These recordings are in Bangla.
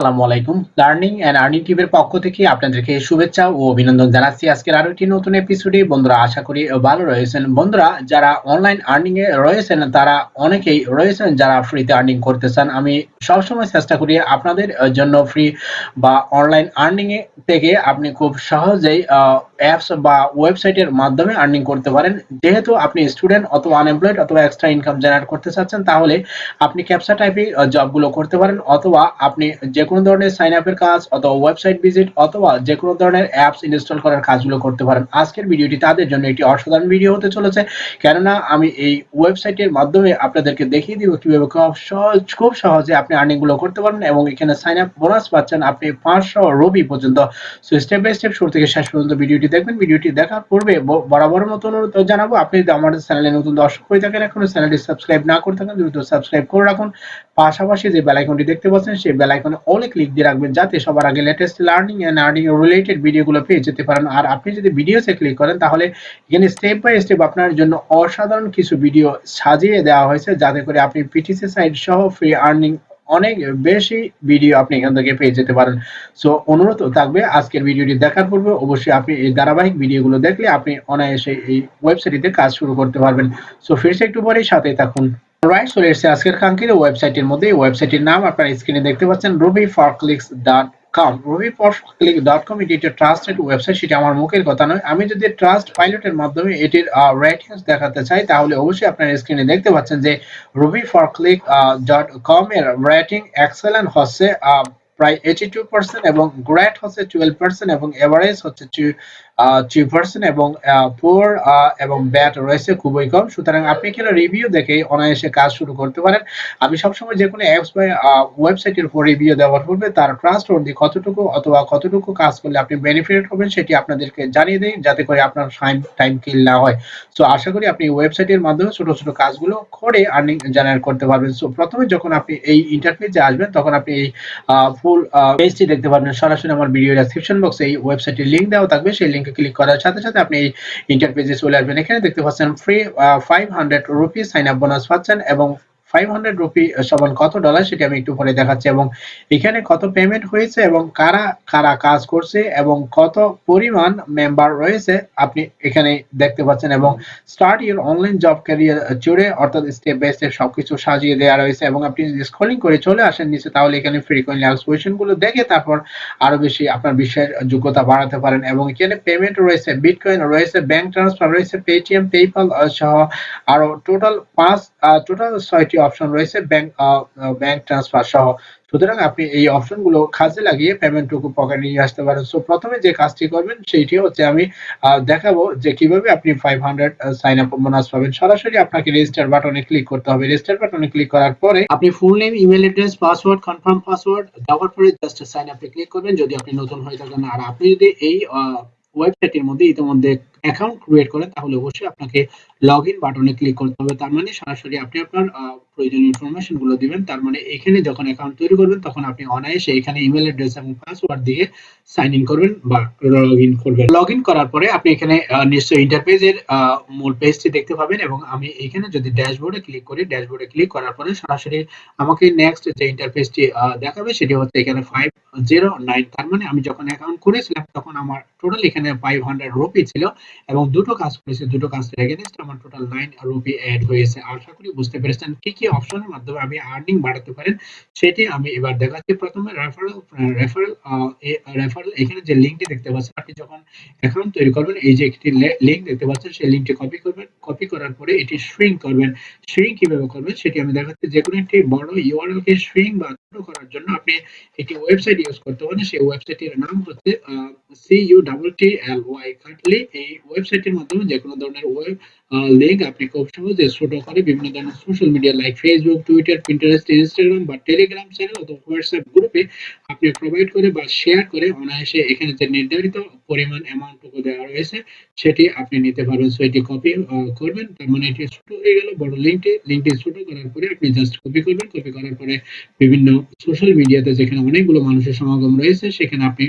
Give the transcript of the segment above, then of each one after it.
আসসালামু আলাইকুম। লার্নিং এন্ড আর্নিং টিভির পক্ষ থেকে আপনাদেরকে শুভেচ্ছা ও অভিনন্দন জানাচ্ছি। আজকের আরও একটি নতুন এপিসোডে বন্ধুরা, আশা করি ভালো রয়েছেন। বন্ধুরা, যারা অনলাইন আর্নিং এ রয়েছেন, তারা অনেকেই রয়েছেন যারা ফ্রিতে আর্নিং করতে চান। আমি সবসময় চেষ্টা করি আপনাদের জন্য ফ্রি বা অনলাইন আর্নিং এ থেকে আপনি খুব সহজেই অ্যাপস বা ওয়েবসাইটের মাধ্যমে আর্নিং করতে পারেন। যেহেতু আপনি স্টুডেন্ট অথবা আনএমপ্লয়েড অথবা এক্সট্রা ইনকাম জেনারেট করতে চাচ্ছেন, তাহলে আপনি ক্যাপসা টাইপে জবগুলো করতে পারেন। অথবা আপনি যে কোনো ধরনের সাইন আপের কাজ অথবা ওয়েবসাইট ভিজিট অথবা যে কোনো ধরনের অ্যাপস ইনস্টল করার কাজগুলো করতে পারেন। আজকের ভিডিওটি তাদের জন্য একটি অসাধারণ ভিডিও হতে চলেছে। কেননা আমি এই ওয়েবসাইটের মাধ্যমে আপনাদেরকে দেখিয়ে দিব কীভাবে খুব সহজ, খুব সহজে আপনি আর্নিংগুলো করতে পারেন এবং এখানে সাইন আপ বোনাস পাচ্ছেন আপনি পাঁচশো রবি পর্যন্ত। সো স্টেপ বাই স্টেপ শুরু থেকে শেষ পর্যন্ত ভিডিওটি দেখবেন। ভিডিওটি দেখার পূর্বে বরাবর মতো অনুরোধ জানাব, আপনি যদি আমাদের চ্যানেলে নতুন দর্শক হয়ে থাকেন, এখনও চ্যানেলটি সাবস্ক্রাইব না করে থাকেন, দ্রুত সাবস্ক্রাইব করে রাখুন। পাশাপাশি যে বেল আইকনটি দেখতে পাচ্ছেন, সেই বেল আইকনে অল ক্লিক দিয়ে রাখবেন যাতে সবার আগে latest learning and earning related ভিডিওগুলো পেয়ে যেতে পারেন। আর আপনি যদি ভিডিওসে ক্লিক করেন, তাহলে এখানে স্টেপ বাই স্টেপ আপনার জন্য অসাধারণ কিছু ভিডিও সাজিয়ে দেওয়া হয়েছে, যাতে করে আপনি পিটিসি সাইট সহ ফ্রি আর্নিং অনেক বেশি ভিডিও আপনি এখান থেকে পেয়ে যেতে পারেন। সো অনুরোধ থাকবে আজকের ভিডিওটি দেখার পূর্বে অবশ্যই আপনি এই ধারাবাহিক ভিডিওগুলো দেখলে আপনি অনায়াসে এই ওয়েবসাইটে কাজ শুরু করতে পারবেন। সো ফিরছে একটু পরেই সাথে থাকুন। রাইট চলে এসেছে আজকের কাঙ্ক্ষিত ওয়েবসাইটের মধ্যে ওয়েবসাইটের নাম আপনারা স্ক্রিনে দেখতে পাচ্ছেন রবি ফর ক্লিক্স ডট কম রবি ফর ক্লিক ডট কম এটি একটা ট্রাস্টেড ওয়েবসাইট সেটা আমার মুখের কথা নয়। আমি যদি ট্রাস্ট পাইলটের মাধ্যমে এটির রেটিংস দেখাতে চাই, তাহলে অবশ্যই আপনারা স্ক্রিনে দেখতে পাচ্ছেন যে রবি ফর ক্লিক ডট কম এর রেটিং এক্সেলেন্ট হচ্ছে প্রায় এইটি টু পার্সেন্ট এবং গ্রেট হচ্ছে টুয়েলভ পার্সেন্ট এবং এভারেজ হচ্ছে থ্রি পার্সেন্ট এবং পোর এবং ব্যাট রয়েছে খুবই কম। সুতরাং আপনি এখানে রিভিউ দেখে অনায়াসে কাজ শুরু করতে পারেন। আমি সবসময় যে কোনো অ্যাপস বা ওয়েবসাইটের উপর রিভিউ দেওয়ার পূর্বে তার ট্রাস্ট অর্দি কতটুকু অথবা কতটুকু কাজ করলে আপনি বেনিফিট হবেন সেটি আপনাদেরকে জানিয়ে দিই, যাতে করে আপনার টাইম কিল না হয়। সো আশা করি আপনি ওয়েবসাইটের মাধ্যমে ছোট ছোট কাজগুলো করে আর্নিং জেনারেট করতে পারবেন। সো প্রথমে যখন আপনি এই ইন্টারফেসে আসবেন, তখন আপনি এই ফুল পেজটি দেখতে পারবেন। সরাসরি আমার ভিডিও ডেসক্রিপশন বক্সে এই ওয়েবসাইটের লিংক দেওয়া থাকবে। সেই লিংকে ক্লিক করার সাথে সাথে আপনি ইন্টারপেজে চলে আসবেন। এখানে দেখতে পাচ্ছেন free five hundred rupees sign up bonus পাচ্ছেন এবং ফাইভ হান্ড্রেড রুপি সমান কত ডলার সেটি আমি একটু পরে দেখাচ্ছি এবং এখানে কত পেমেন্ট হয়েছে এবং কারা কারা কাজ করছে এবং কত পরিমাণ মেম্বার রয়েছে আপনি এখানে দেখতে পাচ্ছেন এবং start your online job career জুড়ে অর্থাৎ স্টেপ বাই স্টেপ সবকিছু সাজিয়ে দেওয়া রয়েছে এবং আপনি যদি স্ক্রলিং করে চলে আসেন নিচে তাহলে এখানে ফ্রিকোয়েন্টলি আসগুলো দেখে তারপর আরও বেশি আপনার বিষয়ের যোগ্যতা বাড়াতে পারেন এবং এখানে পেমেন্ট রয়েছে বিটকয়েন রয়েছে ব্যাংক ট্রান্সফার রয়েছে পেটিএম পেপাল সহ আরও টোটাল পাঁচ টোটাল ছয়টি অপশন রয়েছে ব্যাংক ব্যাংক ট্রান্সফার সহ। সুতরাং আপনি এই অপশনগুলো কাজে লাগিয়ে পেমেন্টটুকু পকেটে নিয়ে আসতে পারেন। সো প্রথমে যে কাজটি করবেন সেইটি হচ্ছে আমি দেখাবো যে কীভাবে আপনি five hundred sign up bonus পাবেন। সরাসরি আপনাকে রেজিস্টার বাটনে ক্লিক করতে হবে। রেজিস্টার বাটনে ক্লিক করার পরে আপনি full name email address password confirm password দেওয়ার পরে জাস্ট সাইন আপে ক্লিক করবেন। যদি আপনি নতুন হয়ে থাকেন, আর আপনি যদি এই ওয়েবসাইটের মধ্যে ইতিমধ্যে অ্যাকাউন্ট ক্রিয়েট করেন তাহলে অবশ্যই আপনাকে লগ ইন বাটনে ক্লিক করতে হবে। তার মানে সরাসরি আপনি আপনার প্রয়োজনীয় ইনফরমেশনগুলো দিবেন। তার মানে এখানে যখন অ্যাকাউন্ট তৈরি করবেন, তখন আপনি অনায়াসে এখানে ইমেল অ্যাড্রেস এবং পাসওয়ার্ড দিয়ে সাইন ইন করবেন বা লগ ইন করবেন। লগ ইন করার পরে আপনি এখানে নিশ্চয়ই ইন্টারপেজের মূল পেজটি দেখতে পাবেন এবং আমি এখানে যদি ড্যাশবোর্ডে ক্লিক করি ড্যাশবোর্ডে ক্লিক করার পরে সরাসরি আমাকে নেক্সট যে ইন্টারফেসটি দেখাবে সেটি হচ্ছে এখানে ফাইভ জিরো নাইন তার মানে আমি যখন অ্যাকাউন্ট করেছিলাম, তখন আমার টোটাল এখানে ফাইভ হান্ড্রেড রুপি ছিল। এবং দুটো কাজ করেছে, দুটো কাজ এগেনস্ট আমার টোটাল নাইন রুপি অ্যাড হয়েছে। আশা করি বুঝতে পেরেছেন কি কি অপশনের মাধ্যমে আমি আর্নিং বাড়াতে পারেন, সেটি আমি এবার দেখাচ্ছি। প্রথমে রেফারেল রেফারেল রেফারেল এখানে যে লিঙ্কটি দেখতে পাচ্ছেন, আপনি যখন অ্যাকাউন্ট তৈরি করবেন, এই যে একটি লিঙ্ক দেখতে পাচ্ছেন, সেই লিঙ্কটি কপি করবেন। কপি করার পরে এটি শ্রিঙ্ক করবেন। শ্রিঙ্ক কীভাবে করবেন, সেটি আমি দেখাচ্ছি। যে কোনো একটি বড় ইউআরএল কে শ্রিঙ্ক বা ছোট করার জন্য আপনি একটি ওয়েবসাইট ইউজ করতে পারেন। সেই ওয়েবসাইটের নাম হচ্ছে C U double T L Y Cuttly এই ওয়েবসাইটের মাধ্যমে যে কোনো ধরনের ওয়েব লিঙ্ক আপনি খুব সহজে ছোট করে বিভিন্ন ধরনের social media like Facebook Twitter Pinterest Instagram বা টেলিগ্রাম চ্যানেল অথবা হোয়াটসঅ্যাপ গ্রুপে আপনি প্রোভাইড করে বা শেয়ার করে অনায়াসে এখানে যে নির্ধারিত পরিমাণ অ্যামাউন্টটুকু দেওয়া রয়েছে, সেটি আপনি নিতে পারবেন। সো এটি কপি করবেন। তার মানে এটি ছোট হয়ে গেল, বড় লিঙ্কটি লিঙ্কটি ছোট করার পরে আপনি জাস্ট কপি করবেন। কপি করার পরে বিভিন্ন সোশ্যাল মিডিয়াতে যেখানে অনেকগুলো মানুষের সমাগম রয়েছে, সেখানে আপনি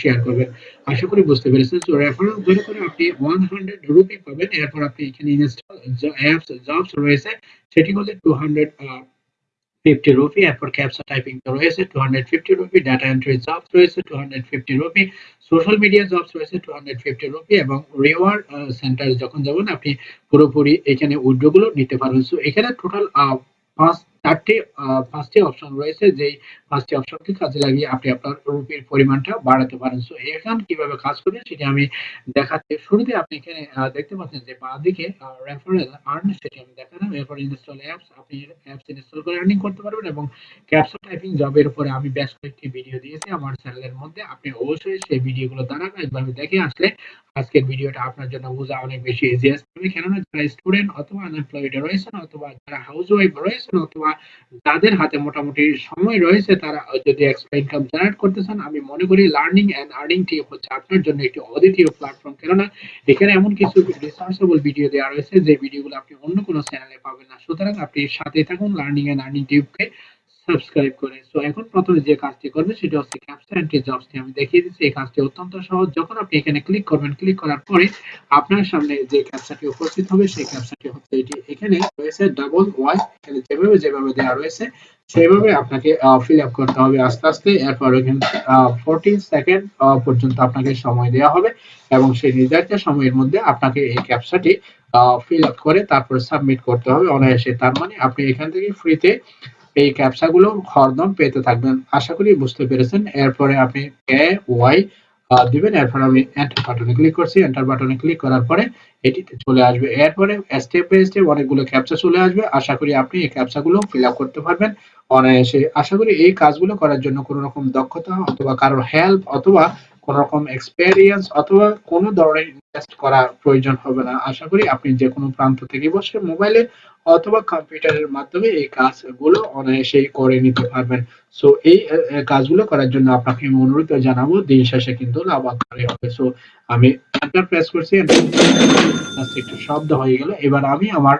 শেয়ার করবেন। আশা করি বুঝতে পেরেছেন। তো রেফারেল ধরে করে আপনি ওয়ান হান্ড্রেড রুপি পাবেন। এরপর আপনি এখানে ইনস্টল অ্যাপস জবস রয়েছে, সেটি হচ্ছে টু হান্ড্রেড ফিফটি রুপি এরপর ক্যাপসা টাইপিং রয়েছে two hundred fifty rupee data entry jobs রয়েছে two hundred fifty rupee social media jobs রয়েছে টু হান্ড্রেড ফিফটি রুপি এবং রিওয়ার্ড সেন্টার যখন যাবেন, আপনি পুরোপুরি এখানে উইড্রো গুলো নিতে পারবেন। সো এখানে টোটাল পাঁচ চারটি পাঁচটি অপশন রয়েছে, যেই পাঁচটি অপশনকে কাজে লাগিয়ে আপনি আপনার রুপির পরিমাণটা বাড়াতে পারেন। সো এখান কীভাবে কাজ করবে সেটি আমি দেখাচ্ছি। শুরুতে আপনি এখানে দেখতে পাচ্ছেন যে বাঁ দিকে রেফারেল আর্ন সেটি আমি দেখালাম। এরপর ইনস্টল অ্যাপস আপনি অ্যাপস ইনস্টল করে আর্নিং করতে পারবেন এবং ক্যাপসা টাইপিং জবের উপরে আমি বেশ কয়েকটি ভিডিও দিয়েছি আমার চ্যানেলের মধ্যে। আপনি অবশ্যই সেই ভিডিওগুলো একভাবে দেখে আসলে আজকের ভিডিওটা আপনার জন্য বোঝা অনেক বেশি ইজি আসবে। কেননা যারা স্টুডেন্ট অথবা আনএমপ্লয়েড রয়েছেন অথবা যারা হাউস ওয়াইফ রয়েছেন অথবা যাদের হাতে মোটামুটি সময় রয়েছে, তারা যদি এক্সট্রা ইনকাম জেনারেট করতে চান, আমি মনে করি লার্নিং অ্যান্ড আর্নিং টিপ হচ্ছে আপনার জন্য একটি অদ্বিতীয় প্ল্যাটফর্ম কেননা, এখানে এমন কিছু রিসার্চেবল ভিডিও দেওয়া রয়েছে, যে ভিডিওগুলো আপনি অন্য কোনো চ্যানেলে পাবেন না। সুতরাং আপনি সাথে থাকুন লার্নিং অ্যান্ড আর্নিং টিপকে সাবস্ক্রাইব করে। সো এখন প্রথমে যে কাজটি করবে সেটা হচ্ছে ক্যাপচা এন্ট্রি জবসটি আমি দেখিয়ে দিচ্ছি। এই কাজটি অত্যন্ত সহজ। যখন আপনি এখানে ক্লিক করবেন ক্লিক করার পরে আপনার সামনে যে ক্যাপচাটি উপস্থিত হবে, সেই ক্যাপচাটি হচ্ছে এটি। এখানে রয়েছে ডাবল ওয়াই এখানে যেভাবে যেভাবে দেওয়া রয়েছে, সেইভাবে আপনাকে ফিল আপ করতে হবে আস্তে আস্তে। এরপর এখানে ফোরটিন সেকেন্ড পর্যন্ত আপনাকে সময় দেওয়া হবে এবং সেই নির্ধারিত সময়ের মধ্যে আপনাকে এই ক্যাপচাটি ফিল আপ করে তারপর সাবমিট করতে হবে অনায়াসে। তার মানে আপনি এখান থেকে ফ্রিতে এই ক্যাপচাগুলো হরদম পেতে থাকবেন। আশা করি বুঝতে পেরেছেন। এরপরে আপনি এ ওয়াই দিবেন। এরপর আমি এন্টার বাটনে ক্লিক করছি। এন্টার বাটনে ক্লিক করার পরে এটিতে চলে আসবে। এরপরে স্টেপ বাই স্টেপ অনেকগুলো ক্যাপচা চলে আসবে। আশা করি আপনি এই ক্যাপচাগুলো ফিল আপ করতে পারবেন অনায়াসে। আশা করি এই কাজগুলো করার জন্য কোনো রকম দক্ষতা অথবা কারোর হেল্প অথবা কোন রকম এক্সপেরিয়েন্স অথবা কোনো ধরনের ইনভেস্ট করার প্রয়োজন হবে না। আশা করি আপনি যে কোনো প্রান্ত থেকে বসে মোবাইলে অথবা কম্পিউটারের মাধ্যমে এই কাজগুলো অনায়াসেই করে নিতে পারবেন। সো এই কাজগুলো করার জন্য আপনাকে আমি অনুরোধ জানাব, দিন শেষে কিন্তু লাভ আকারে হবে। সো আমি এন্টার প্রেস করছি, একটু শব্দ হয়ে গেল। এবার আমি আমার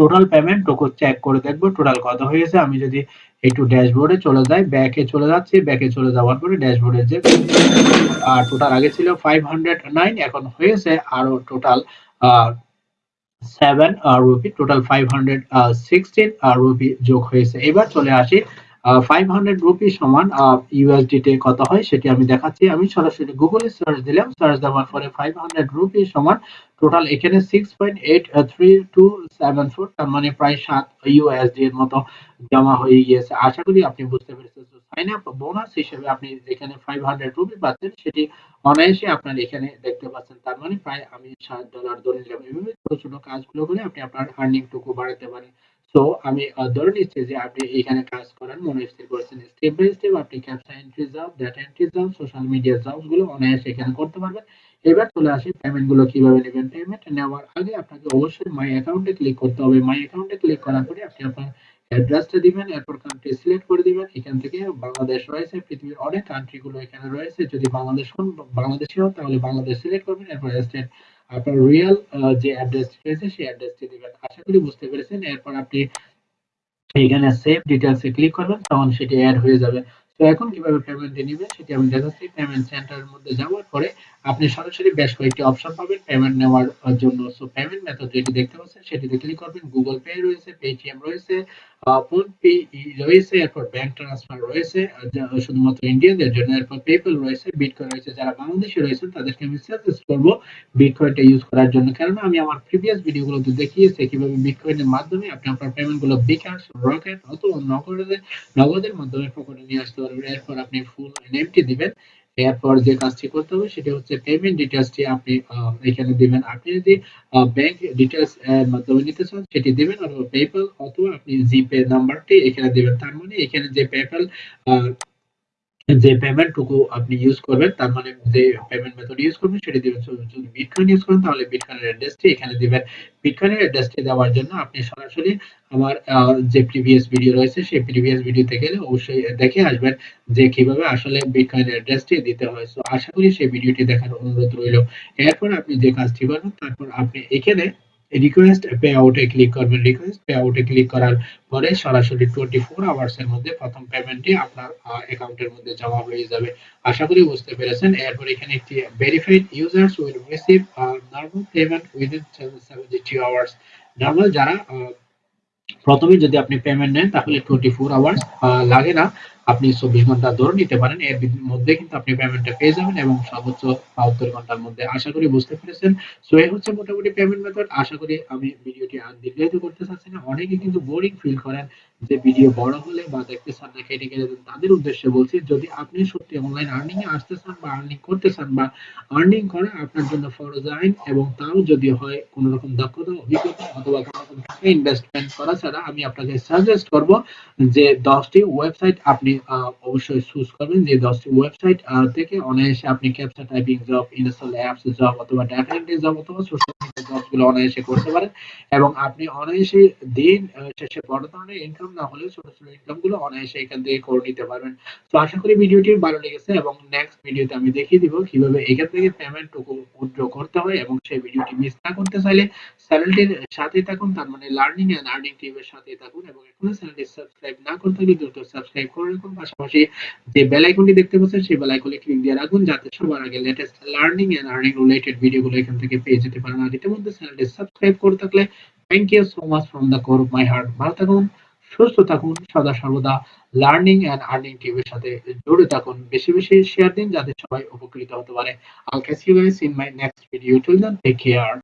টোটাল পেমেন্ট টোকো চেক করে দেখব টোটাল কত হয়েছে। আমি যদি একটু ড্যাশবোর্ডে চলে যাই ব্যাকে চলে যাচ্ছি ব্যাকে চলে যাওয়ার পরে ড্যাশবোর্ডে যে আর টোটাল আগে ছিল ফাইভ হান্ড্রেড নাইন এখন হয়েছে আরও total seven rupee total five hundred sixteen rupee যোগ হয়েছে। এবার চলে আসি ফাইভ হান্ড্রেড রুপি সমান ইউএসডিতে কত হয় সেটি আমি দেখাচ্ছি। আমি সরাসরি গুগলে সার্চ দিলাম সার্চ দেওয়ার পরে ফাইভ হান্ড্রেড রুপি সমান টোটাল এখানে six point eight three two seven four তার মানে প্রায় সাত ইউএসডি এর মতো জমা হয়ে গিয়েছে। আশা করি আপনি বুঝতে পেরেছেন। সাইন আপ বোনাস হিসেবে আপনি যেখানে ফাইভ হান্ড্রেড রুপি পাচ্ছেন, সেটি অনায়াসে আপনার এখানে দেখতে পাচ্ছেন। তার মানে প্রায় আমি ষাট ডলার ধরে নিলাম। এভাবে ছোট ছোট কাজগুলো করে আপনি আপনার আর্নিং টুকু বাড়াতে পারেন। সো আমি ধরে নিচ্ছি যে আপনি এখানে কাজ করার মনে স্থির করেছেন স্টেপ বাই স্টেপ আপনি captcha entry job data entry job social media জবসগুলো অনায়াসে এখানে করতে পারবেন। এবার চলে আসি পেমেন্টগুলো কীভাবে নেবেন। পেমেন্ট নেওয়ার আগে আপনাকে অবশ্যই মাই অ্যাকাউন্টে ক্লিক করতে হবে। মাই অ্যাকাউন্টে ক্লিক করার পরে আপনি আপনার অ্যাড্রেসটা দিবেন, এরপর কান্ট্রি সিলেক্ট করে দিবেন। এখান থেকে বাংলাদেশ রয়েছে, পৃথিবীর অনেক কান্ট্রি গুলো এখানে রয়েছে। যদি বাংলাদেশ হন, বাংলাদেশি হন, তাহলে বাংলাদেশ সিলেক্ট করবেন, এরপর স্টেট আপনার রিয়েল যে অ্যাড্রেস রয়েছে, সেই অ্যাড্রেসটি দিবেন। আশা করি বুঝতে পেরেছেন। এরপর আপনি এখানে সেভ ডিটেলসে ক্লিক করবেন, তখন সেটি অ্যাড হয়ে যাবে। তো এখন কীভাবে পেমেন্টটি নেবেন, সেটি আমি দেখাচ্ছি। পেমেন্ট সেন্টারের মধ্যে যাওয়ার পরে আপনি সরাসরি বেশ কয়েকটি অপশন পাবেন পেমেন্ট নেওয়ার জন্য। সো পেমেন্ট মেথড যেটি দেখতে পাচ্ছেন, সেটিতে ক্লিক করবেন গুগল পে রয়েছে পেটিএম রয়েছে ফোন পে রয়েছে, এরপর ব্যাংক ট্রান্সফার রয়েছে শুধুমাত্র ইন্ডিয়ানদের জন্য, এরপর পেপল রয়েছে বিটকয়েন রয়েছে, যারা বাংলাদেশে রয়েছে তাদেরকে আমি সাজেস্ট করব বিটকয়েনটা ইউজ করার জন্য। কেননা, আমি আমার প্রিভিয়াস ভিডিওগুলোতে দেখিয়েছি কীভাবে বিটকয়েনের মাধ্যমে আপনি আপনার পেমেন্টগুলো বিকাশ রকেট অথবা নগদে, নগদের মাধ্যমে পকেটে নিয়ে আসতে পারবেন। এরপর আপনি ফুল নেমটি দিবেন। এরপর যে কাজটি করতে হবে সেটা হচ্ছে পেমেন্ট ডিটেলসটি আপনি এখানে দিবেন। আপনি যদি ব্যাংক ডিটেলস এর মাধ্যমে নিতে চান, সেটি দিবেন অথবা পেপ্যাল অথবা আপনি জিপে নাম্বারটি এখানে দিবেন। তার মানে এখানে যে পেপ্যাল যে পেমেন্টটুকু আপনি ইউজ করবেন, তার মানে যে পেমেন্ট মেথড ইউজ করবেন, সেটি দিবেন। যদি বিটকয়েন ইউজ করেন, তাহলে বিটকয়েনের অ্যাড্রেসটি এখানে দিবেন। বিটকয়েনের অ্যাড্রেসটি দেওয়ার জন্য আপনি সরাসরি আমার যে প্রিভিয়াস ভিডিও রয়েছে, সেই প্রিভিয়াস ভিডিওতে গেলে অবশ্যই দেখে আসবেন যে কীভাবে আসলে বিটকয়েনের অ্যাড্রেসটি দিতে হয়। সো আশা করি সেই ভিডিওটি দেখার অনুরোধ রইল। এরপর আপনি যে কাজটি করবেন, তারপর আপনি এখানে রিকোয়েস্ট পে আউটে ক্লিক করবেন রিকোয়েস্ট পে আউটে ক্লিক করার পরে সরাসরি টোয়েন্টি ফোর আওয়ার্স এর মধ্যে প্রথম পেমেন্টটি আপনার অ্যাকাউন্টের মধ্যে জমা হয়ে যাবে। আশা করি বুঝতে পেরেছেন। এরপর এখানে একটি verified users will receive normal payment within seventy two hours normal যারা প্রথমে যদি আপনি পেমেন্ট নেন তাহলে 24 আওয়ার্স আ লাগে না। আপনি 24 ঘণ্টা ধরে নিতে পারেন। এর মধ্যে কিন্তু আপনি পেমেন্টটা পেয়ে যাবেন এবং সর্বোচ্চ 72 ঘণ্টার মধ্যে। আশা করি বুঝতে পেরেছেন। সো এই হচ্ছে মোটামুটি পেমেন্ট মেথড। আশা করি আমি ভিডিওটি আর দীর্ঘায়িত করতে চাচ্ছি না। অনেকে কিন্তু বোরিং ফিল করেন যে ভিডিও বড় হলে বা দেখতে চান না কেটে, দেন। তাদের উদ্দেশ্যে বলছি যদি আপনি সত্যি অনলাইন আর্নিং এ আসতে চান বা আর্নিং করতে চান বা আর্নিং করা আপনার জন্য ফরজ আইন এবং তাও যদি হয় কোন রকম দক্ষতা, অভিজ্ঞতা অথবা কোন রকম ইনভেস্টমেন্ট করা ছাড়া আমি আপনাকে সাজেস্ট করব যে দশটি ওয়েবসাইট আপনি অবশ্যই চুজ করবেন। যে দশটি ওয়েবসাইট থেকে অনায়াসে আপনি captcha typing job, install apps job অথবা ডাটা এন্ট্রি জব অথবা সোশ্যাল মিডিয়া জবস গুলো অনায়াসে করতে পারেন এবং আপনি অনায়াসে দিন শেষে বড় ধরনের ইনকাম না হলেও ছোট, ছোট ইনকামগুলো অনায়াসে এখান থেকে করে নিতে পারবেন। তো আশা করি ভিডিওটি ভালো লেগেছে এবং নেক্সট ভিডিওতে আমি দেখিয়ে দিব কীভাবে এখান থেকে পেমেন্ট উইথড্র করতে হয় এবং সেই ভিডিওটি মিস না করতে চাইলে চ্যানেলটির সাথেই থাকুন। তার মানে লার্নিং অ্যান্ড আর্নিং টিমের সাথেই থাকুন এবং এখনও চ্যানেলটি সাবস্ক্রাইব না করে থাকলে দ্রুত সাবস্ক্রাইব করে রাখুন। পাশাপাশি যে বেল আইকনটি দেখতে পাচ্ছেন সেই বেল আইকনে ক্লিক দিয়ে রাখুন যাতে সবার আগে latest learning and earning related ভিডিওগুলো এখান থেকে পেয়ে যেতে পারেন। আর ইতিমধ্যে চ্যানেলটি সাবস্ক্রাইব করে থাকলে thank you so much from the core of my heart. ভালো থাকুন, সুস্থ থাকুন, সদা সর্বদা লার্নিং অ্যান্ড আর্নিং টিভির সাথে জুড়ে থাকুন। বেশি, বেশি শেয়ার দিন যাতে সবাই উপকৃত হতে পারে। I'll catch you guys in my next video till then take care.